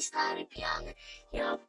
старый пьяный. Я